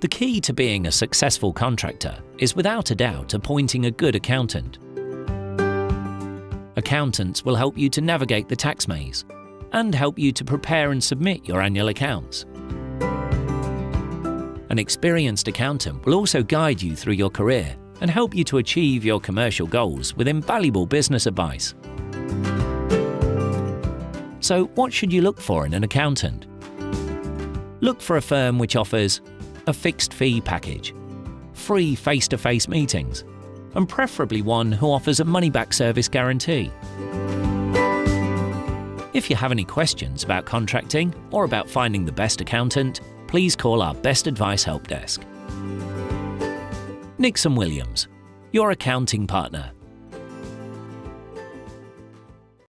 The key to being a successful contractor is without a doubt appointing a good accountant. Accountants will help you to navigate the tax maze and help you to prepare and submit your annual accounts. An experienced accountant will also guide you through your career and help you to achieve your commercial goals with invaluable business advice. So what should you look for in an accountant? Look for a firm which offers a fixed fee package, free face-to-face -face meetings, and preferably one who offers a money-back service guarantee. If you have any questions about contracting or about finding the best accountant, please call our Best Advice Help Desk. Nixon Williams, your accounting partner.